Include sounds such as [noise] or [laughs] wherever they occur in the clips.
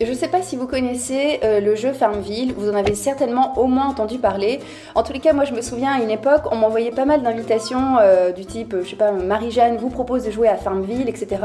Je ne sais pas si vous connaissez euh, le jeu Farmville, vous en avez certainement au moins entendu parler. En tous les cas, moi je me souviens à une époque, on m'envoyait pas mal d'invitations euh, du type, je sais pas, Marie-Jeanne vous propose de jouer à Farmville, etc.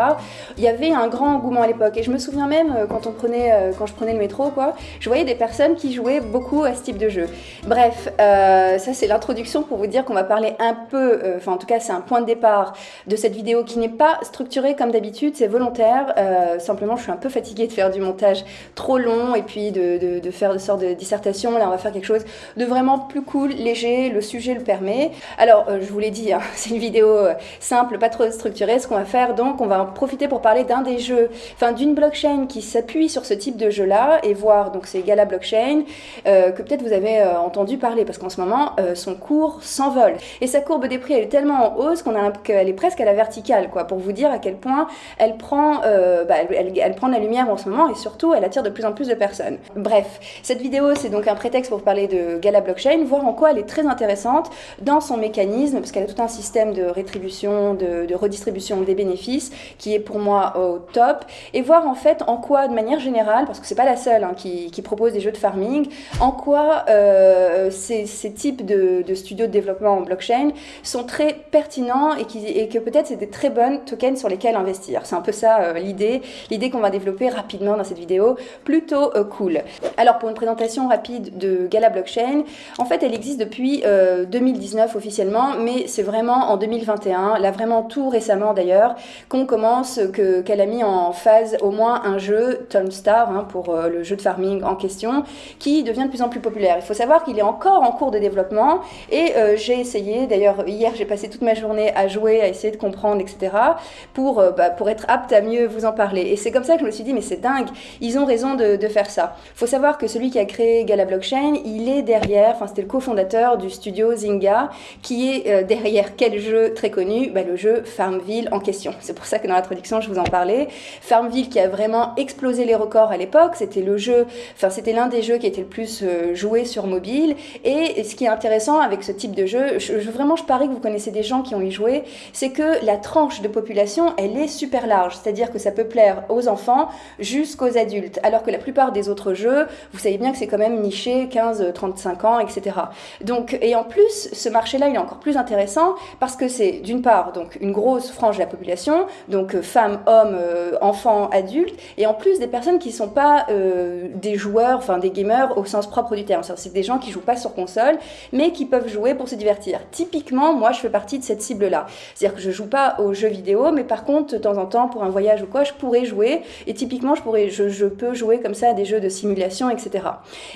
Il y avait un grand engouement à l'époque et je me souviens même euh, quand, on prenait, quand je prenais le métro, quoi, je voyais des personnes qui jouaient beaucoup à ce type de jeu. Bref, ça c'est l'introduction pour vous dire qu'on va parler un peu, enfin en tout cas c'est un point de départ de cette vidéo qui n'est pas structurée comme d'habitude, c'est volontaire. simplement je suis un peu fatiguée de faire du montage trop long et puis de, faire de sorte de dissertation. Là, on va faire quelque chose de vraiment plus cool, léger, le sujet le permet. Alors, euh, je vous l'ai dit, hein, [laughs] c'est une vidéo euh, simple, pas trop structurée. Ce qu'on va faire, donc, on va en profiter pour parler d'un des jeux, enfin d'une blockchain qui s'appuie sur ce type de jeu-là et voir, donc c'est Gala Blockchain, euh, que peut-être vous avez entendu parler parce qu'en ce moment, son cours s'envole. Et sa courbe des prix, elle est tellement en hausse qu'on a qu'elle est presque à la verticale, quoi, pour vous dire à quel point elle prend, bah, elle, elle, prend la lumière en ce moment et surtout, elle attire de plus en plus de personnes. Bref, cette vidéo, c'est donc un prétexte pour parler de Gala Blockchain, voir en quoi elle est très intéressante dans son mécanisme, parce qu'elle a tout un système de rétribution, de, redistribution des bénéfices, qui est pour moi au top, et voir en fait en quoi, de manière générale, parce que c'est pas la seule hein, qui, propose des jeux de farming, en quoi euh, ces, types de, studios de développement en blockchain sont très pertinents et, qui, et que peut-être c'est des très bonnes tokens sur lesquels investir. C'est un peu ça euh, l'idée, l'idée qu'on va développer rapidement dans cette vidéo plutôt euh, cool. Alors pour une présentation rapide de Gala Blockchain, en fait elle existe depuis 2019 euh, officiellement, mais c'est vraiment en 2021, là vraiment tout récemment d'ailleurs, qu'on commence, qu'elle a mis en phase au moins un jeu, Tom Star, hein, pour euh, le jeu de farming en question, qui devient de plus en plus populaire. Il faut savoir qu'il est encore en cours de développement et j'ai essayé, d'ailleurs hier j'ai passé toute ma journée à jouer, à essayer de comprendre, etc., pour, bah, pour être apte à mieux vous en parler. Et c'est comme ça que je me suis dit, mais c'est dingue, ils ont raison de, faire ça. Il faut savoir que celui qui a créé Gala Blockchain, il est derrière, enfin c'était le cofondateur du studio Zynga, qui est euh, derrière quel jeu très connu? Bah, Le jeu Farmville en question. C'est pour ça que dans l'introduction, je vous en parlais. Farmville qui a vraiment explosé les records à l'époque, c'était le jeu, enfin c'était l'un des jeux qui était le plus euh, joué sur mobile. Et ce qui est intéressant avec ce type de jeu, je, vraiment je parie que vous connaissez des gens qui ont y joué, c'est que la tranche de population, elle est super large. C'est-à-dire que ça peut plaire aux enfants jusqu'aux adultes alors que la plupart des autres jeux, vous savez bien que c'est quand même niché 15-35 ans, etc. Donc, et en plus, ce marché-là, il est encore plus intéressant parce que c'est d'une part donc une grosse frange de la population, donc euh, femmes, hommes, euh, enfants, adultes, et en plus des personnes qui ne sont pas euh, des joueurs, enfin des gamers au sens propre du terme. C'est des gens qui jouent pas sur console, mais qui peuvent jouer pour se divertir. Typiquement, moi, je fais partie de cette cible-là. C'est-à-dire que je joue pas aux jeux vidéo, mais par contre, de temps en temps, pour un voyage ou quoi, je pourrais jouer. Et typiquement, je pourrais, je, je peux jouer comme ça à des jeux de simulation, etc.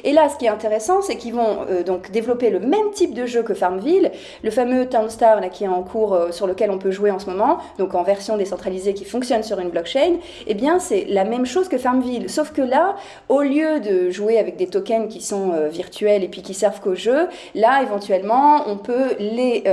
Et là, ce qui est intéressant, c'est qu'ils vont euh, donc développer le même type de jeu que Farmville, le fameux Townstar là, qui est en cours euh, sur lequel on peut jouer en ce moment, donc en version décentralisée qui fonctionne sur une blockchain, eh bien c'est la même chose que Farmville, sauf que là, au lieu de jouer avec des tokens qui sont euh, virtuels et puis qui servent qu'au jeu, là éventuellement on peut les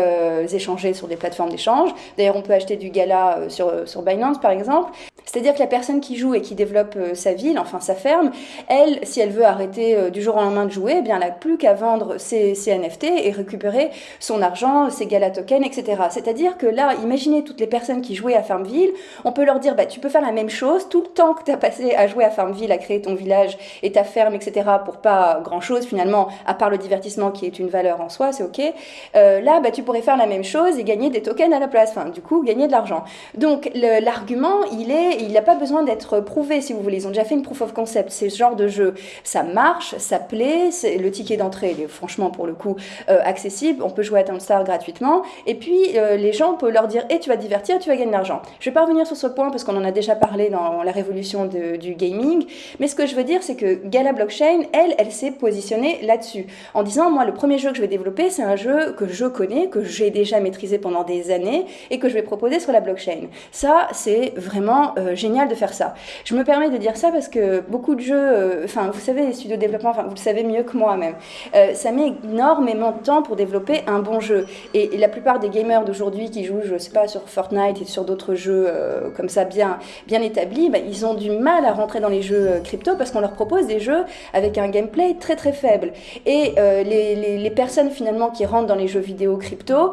échanger sur des plateformes d'échange. D'ailleurs on peut acheter du Gala sur, sur Binance par exemple. C'est-à-dire que la personne qui joue et qui développe sa enfin sa ferme, elle, si elle veut arrêter euh, du jour au lendemain de jouer, eh bien, elle n'a plus qu'à vendre ses, NFT et récupérer son argent, ses gala tokens, etc. C'est-à-dire que là, imaginez toutes les personnes qui jouaient à Farmville, on peut leur dire, bah, tu peux faire la même chose tout le temps que tu as passé à jouer à Farmville, à créer ton village et ta ferme, etc., pour pas grand-chose finalement, à part le divertissement qui est une valeur en soi, c'est ok. Euh, là, bah, tu pourrais faire la même chose et gagner des tokens à la place, enfin, du coup, gagner de l'argent. Donc, l'argument, il est, il n'a pas besoin d'être prouvé, si vous voulez. Ils ont déjà fait une proof of concept. C'est ce genre de jeu, ça marche, ça plaît, le ticket d'entrée est franchement pour le coup euh, accessible, on peut jouer à Star gratuitement, et puis euh, les gens, peuvent leur dire, et tu vas te divertir, tu vas gagner de l'argent. Je vais pas revenir sur ce point parce qu'on en a déjà parlé dans la révolution du gaming, mais ce que je veux dire, c'est que Gala Blockchain, elle, elle s'est positionnée là-dessus, en disant, moi, le premier jeu que je vais développer, c'est un jeu que je connais, que j'ai déjà maîtrisé pendant des années, et que je vais proposer sur la blockchain. Ça, c'est vraiment euh, génial de faire ça. Je me permets de dire ça parce que beaucoup de jeux euh, enfin, vous savez, les studios de développement, vous le savez mieux que moi même, euh, ça met énormément de temps pour développer un bon jeu. Et, la plupart des gamers d'aujourd'hui qui jouent, je sais pas, sur Fortnite et sur d'autres jeux euh, comme ça bien, bien établis, bah, ils ont du mal à rentrer dans les jeux crypto parce qu'on leur propose des jeux avec un gameplay très très faible. Et les, personnes finalement qui rentrent dans les jeux vidéo crypto,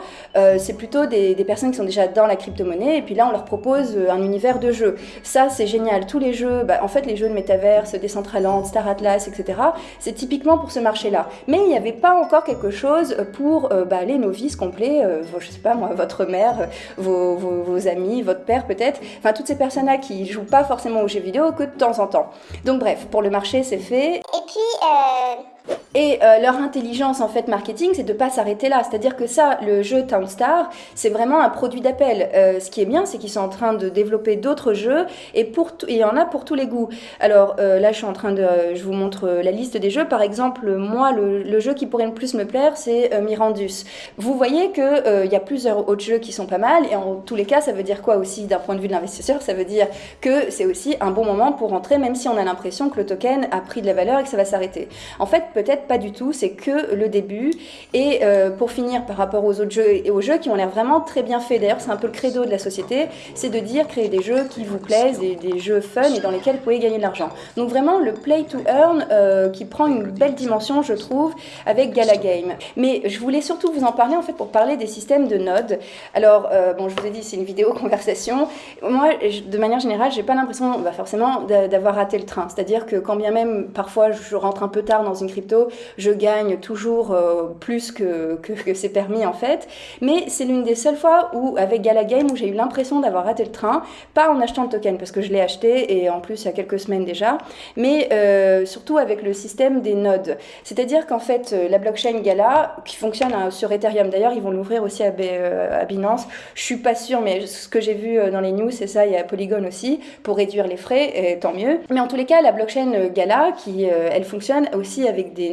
c'est plutôt des, personnes qui sont déjà dans la crypto-monnaie et puis là on leur propose un univers de jeu. Ça c'est génial. Tous les jeux, bah, en fait les jeux de métaverse, Decentraland, Star Atlas, etc. C'est typiquement pour ce marché-là. Mais il n'y avait pas encore quelque chose pour bah, les novices complets, je sais pas moi, votre mère, vos, vos amis, votre père peut-être, enfin toutes ces personnes-là qui jouent pas forcément aux jeux vidéo que de temps en temps. Donc bref, pour le marché c'est fait. Et puis, euh, et euh, leur intelligence en fait marketing, c'est de pas s'arrêter là. C'est-à-dire que ça, le jeu Townstar, c'est vraiment un produit d'appel. Euh, ce qui est bien, c'est qu'ils sont en train de développer d'autres jeux et il y en a pour tous les goûts. Alors euh, là, je suis en train de, je vous montre la liste des jeux. Par exemple, moi, le, jeu qui pourrait le plus me plaire, c'est Mirandus. Vous voyez que il y a plusieurs autres jeux qui sont pas mal et en tous les cas, ça veut dire quoi aussi d'un point de vue de l'investisseur? Ça veut dire que c'est aussi un bon moment pour rentrer, même si on a l'impression que le token a pris de la valeur et que ça va s'arrêter. En fait, peut-être pas du tout, c'est que le début. Et euh, pour finir, par rapport aux autres jeux et aux jeux qui ont l'air vraiment très bien faits, d'ailleurs c'est un peu le credo de la société, c'est de dire créer des jeux qui vous plaisent, des, des, jeux fun et dans lesquels vous pouvez gagner de l'argent. Donc vraiment le play to earn euh, qui prend une belle dimension, je trouve, avec Gala Game. Mais je voulais surtout vous en parler en fait pour parler des systèmes de nodes. Alors euh, bon, je vous ai dit c'est une vidéo [laughs] conversation. Moi, de manière générale, j'ai pas l'impression bah, forcément d'avoir raté le train. C'est-à-dire que quand bien même parfois je rentre un peu tard dans une crypto, je gagne toujours euh, plus que, c'est permis en fait. Mais c'est l'une des seules fois où, avec Gala Game, où j'ai eu l'impression d'avoir raté le train, pas en achetant le token, parce que je l'ai acheté et en plus il y a quelques semaines déjà, mais euh, surtout avec le système des nodes. C'est-à-dire qu'en fait, euh, la blockchain Gala, qui fonctionne sur Ethereum, d'ailleurs, ils vont l'ouvrir aussi à, à, Binance. Je suis pas sûre, mais ce que j'ai vu dans les news, c'est ça, il y a Polygon aussi, pour réduire les frais, et tant mieux. Mais en tous les cas, la blockchain Gala, qui elle fonctionne aussi avec des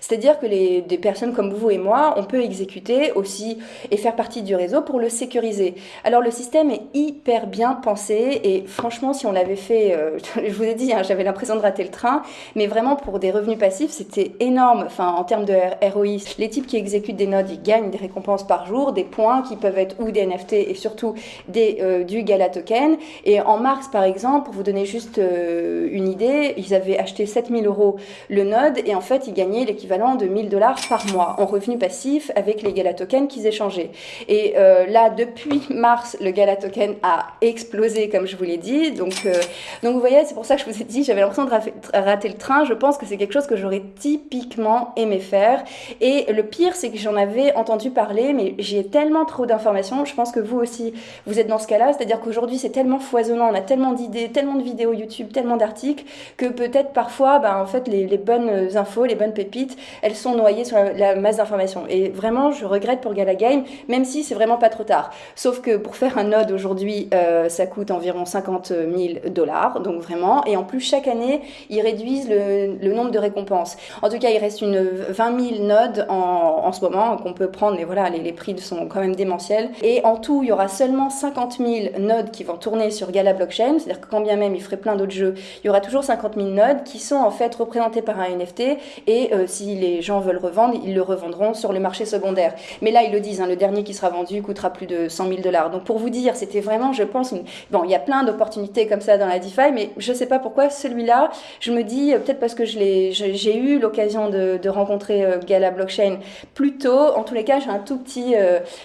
c'est-à-dire que les, des personnes comme vous et moi, on peut exécuter aussi et faire partie du réseau pour le sécuriser. Alors le système est hyper bien pensé et franchement, si on l'avait fait, euh, [laughs] je vous ai dit, hein, j'avais l'impression de rater le train, mais vraiment pour des revenus passifs, c'était énorme. Enfin, en termes de ROI, les types qui exécutent des nodes, ils gagnent des récompenses par jour, des points qui peuvent être ou des NFT et surtout des, euh, du Gala Token. Et en mars, par exemple, pour vous donner juste euh, une idée, ils avaient acheté 7000 euros le node et en fait, ils gagner l'équivalent de 1000 dollars par mois en revenus passifs avec les Gala Tokens qu'ils échangeaient. Et euh, là, depuis mars, le Gala Token a explosé, comme je vous l'ai dit. Donc, euh, donc vous voyez, c'est pour ça que je vous ai dit, j'avais l'impression de rater le train. Je pense que c'est quelque chose que j'aurais typiquement aimé faire. Et le pire, c'est que j'en avais entendu parler, mais j'ai tellement trop d'informations. Je pense que vous aussi, vous êtes dans ce cas-là. C'est-à-dire qu'aujourd'hui, c'est tellement foisonnant, on a tellement d'idées, tellement de vidéos YouTube, tellement d'articles, que peut-être parfois, ben, en fait, les, les bonnes infos, les bonnes pépites, elles sont noyées sur la, masse d'informations. Et vraiment, je regrette pour Gala Game, même si c'est vraiment pas trop tard. Sauf que pour faire un node aujourd'hui, euh, ça coûte environ 50 000 dollars, donc vraiment. Et en plus, chaque année, ils réduisent le, nombre de récompenses. En tout cas, il reste une 20 000 nodes en, ce moment qu'on peut prendre, mais voilà, les, les, prix sont quand même démentiels. Et en tout, il y aura seulement 50 000 nodes qui vont tourner sur Gala Blockchain, c'est-à-dire que quand bien même il ferait plein d'autres jeux, il y aura toujours 50 000 nodes qui sont en fait représentés par un NFT et euh, si les gens veulent revendre, ils le revendront sur le marché secondaire. Mais là, ils le disent, hein, le dernier qui sera vendu coûtera plus de 100 000 dollars. Donc pour vous dire, c'était vraiment, je pense, bon, il y a plein d'opportunités comme ça dans la DeFi, mais je ne sais pas pourquoi celui-là, je me dis, euh, peut-être parce que j'ai eu l'occasion de, rencontrer euh, Gala Blockchain plus tôt, en tous les cas, j'ai un tout petit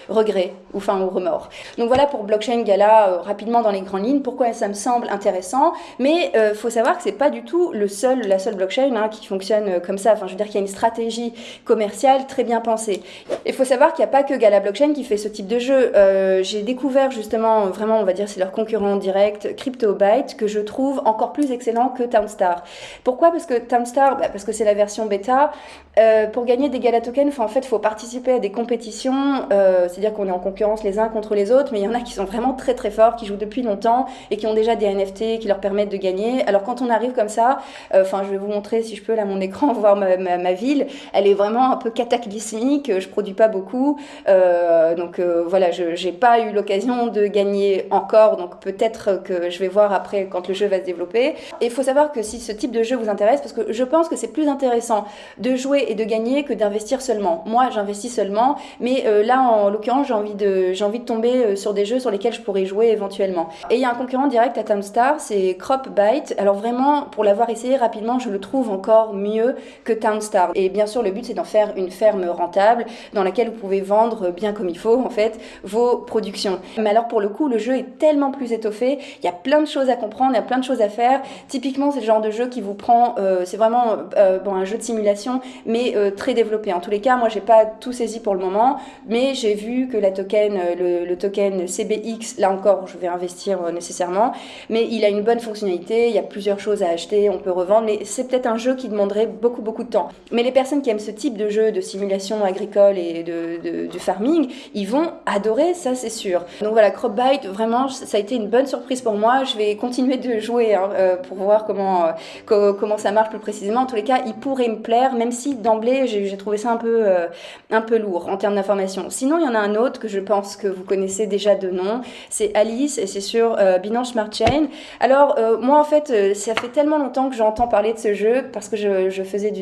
regret, ou enfin, ou remords. Donc voilà pour Blockchain Gala, rapidement dans les grandes lignes, pourquoi ça me semble intéressant, mais il faut savoir que c'est pas du tout le seul, la seule blockchain hein, qui fonctionne comme ça. Enfin, je veux dire qu'il y a une stratégie commerciale très bien pensée. Il faut savoir qu'il n'y a pas que Gala Blockchain qui fait ce type de jeu. Euh, j'ai découvert justement, vraiment, on va dire, c'est leur concurrent direct, CryptoByte, que je trouve encore plus excellent que Townstar. Pourquoi? Parce que Townstar, bah, parce que c'est la version bêta. Euh, pour gagner des Gala Tokens, en fait, il faut participer à des compétitions. Euh, c'est-à-dire qu'on est en concurrence les uns contre les autres, mais il y en a qui sont vraiment très très forts, qui jouent depuis longtemps et qui ont déjà des NFT qui leur permettent de gagner. Alors quand on arrive comme ça, enfin, je vais vous montrer si je peux là mon écran, [laughs] voir ma, ville, elle est vraiment un peu cataclysmique, je produis pas beaucoup, euh, donc euh, voilà, je n'ai pas eu l'occasion de gagner encore, donc peut-être que je vais voir après quand le jeu va se développer. Et il faut savoir que si ce type de jeu vous intéresse, parce que je pense que c'est plus intéressant de jouer et de gagner que d'investir seulement. Moi, j'investis seulement, mais euh, là, en l'occurrence, j'ai envie, de, j'ai envie de tomber sur des jeux sur lesquels je pourrais jouer éventuellement. Et il y a un concurrent direct à Timestar, c'est CropByte. Alors vraiment, pour l'avoir essayé rapidement, je le trouve encore mieux que Townstar. Et bien sûr, le but c'est d'en faire une ferme rentable dans laquelle vous pouvez vendre bien comme il faut en fait vos productions. Mais alors pour le coup, le jeu est tellement plus étoffé, il y a plein de choses à comprendre, il y a plein de choses à faire. Typiquement, c'est le genre de jeu qui vous prend, euh, c'est vraiment euh, bon, un jeu de simulation, mais euh, très développé. En tous les cas, moi j'ai pas tout saisi pour le moment, mais j'ai vu que la token, le, le, token CBX, là encore, je vais investir nécessairement, mais il a une bonne fonctionnalité, il y a plusieurs choses à acheter, on peut revendre, mais c'est peut-être un jeu qui demanderait beaucoup beaucoup de temps. Mais les personnes qui aiment ce type de jeu de simulation agricole et de, de, farming, ils vont adorer, ça c'est sûr. Donc voilà, Cropbite, vraiment, ça a été une bonne surprise pour moi. Je vais continuer de jouer hein, euh, pour voir comment, euh, comment ça marche plus précisément. En tous les cas, il pourrait me plaire, même si d'emblée, j'ai trouvé ça un peu, euh, un peu lourd en termes d'information. Sinon, il y en a un autre que je pense que vous connaissez déjà de nom, c'est Alice et c'est sur Binance Smart Chain. Alors, moi en fait, ça fait tellement longtemps que j'entends parler de ce jeu parce que je, je faisais du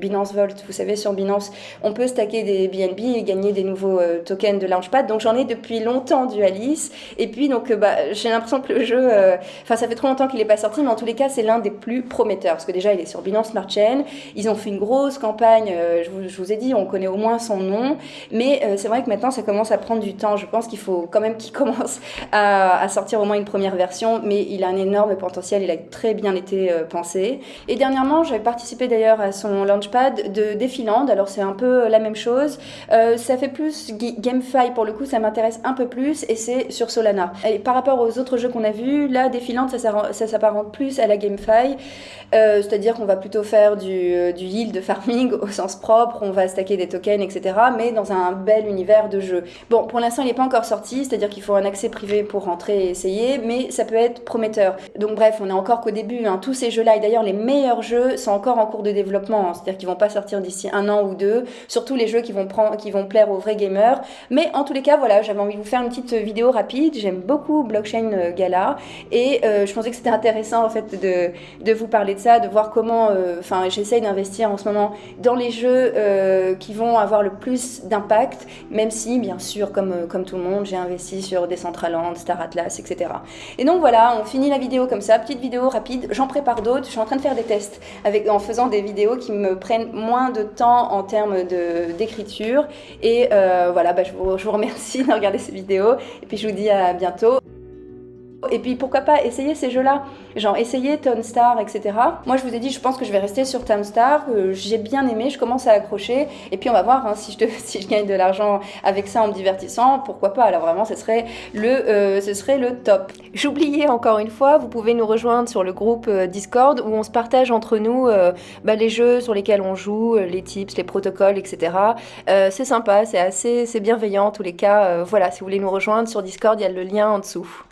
Binance Vault, vous savez, sur Binance, on peut stacker des BNB et gagner des nouveaux tokens de Launchpad. Donc j'en ai depuis longtemps du Alice. Et puis donc bah, j'ai l'impression que le jeu, enfin ça fait trop longtemps qu'il n'est pas sorti, mais en tous les cas c'est l'un des plus prometteurs parce que déjà il est sur Binance Smart Chain. Ils ont fait une grosse campagne. je, vous, ai dit, on connaît au moins son nom, mais c'est vrai que maintenant ça commence à prendre du temps. Je pense qu'il faut quand même qu'il commence [laughs] à, à, sortir au moins une première version, mais il a un énorme potentiel. Il a très bien été pensé. Et dernièrement, j'avais participé d'ailleurs à son launchpad de Defiland. Alors c'est un peu la même chose. Euh, ça fait plus GameFi pour le coup, ça m'intéresse un peu plus et c'est sur Solana. Et par rapport aux autres jeux qu'on a vus, là, Defilant, ça, s'apparente plus à la GameFi. Euh, c'est-à-dire qu'on va plutôt faire du, euh, du yield farming au sens propre, on va stacker des tokens, etc. Mais dans un bel univers de jeu. Bon, pour l'instant, il n'est pas encore sorti, c'est-à-dire qu'il faut un accès privé pour rentrer et essayer, mais ça peut être prometteur. Donc bref, on est encore qu'au début. Hein. Tous ces jeux-là, et d'ailleurs les meilleurs jeux sont encore en cours de développement, hein. c'est-à-dire qu'ils vont pas sortir d'ici un an ou deux. Surtout les jeux qui vont, prendre, qui vont plaire aux vrais gamers. Mais en tous les cas, voilà, j'avais envie de vous faire une petite vidéo rapide. J'aime beaucoup Blockchain euh, Gala et euh, je pensais que c'était intéressant en fait de, de, vous parler de ça, de voir comment, euh, enfin, j'essaye d'investir en ce moment dans les jeux qui vont avoir le plus d'impact, même si, bien sûr, comme, comme tout le monde, j'ai investi sur Decentraland, Star Atlas, etc. Et donc voilà, on finit la vidéo comme ça, petite vidéo rapide. J'en prépare d'autres. Je suis en train de faire des tests avec, en faisant des vidéos qui me prennent moins de temps en termes d'écriture. Et voilà, bah, je, vous, je vous remercie [laughs] de regarder ces vidéos. Et puis je vous dis à bientôt. Et puis pourquoi pas essayer ces jeux-là, genre essayer Star, etc. Moi je vous ai dit, je pense que je vais rester sur Star, euh, j'ai bien aimé, je commence à accrocher, et puis on va voir hein, [laughs] si, je gagne de l'argent avec ça en me divertissant, pourquoi pas, alors vraiment ce serait le, euh, ce serait le top. J'oubliais encore une fois, vous pouvez nous rejoindre sur le groupe euh, Discord où on se partage entre nous bah, les jeux sur lesquels on joue, les tips, les protocoles, etc. c'est sympa, c'est assez, c'est bienveillant en tous les cas. voilà, si vous voulez nous rejoindre sur Discord, il y a le lien en dessous.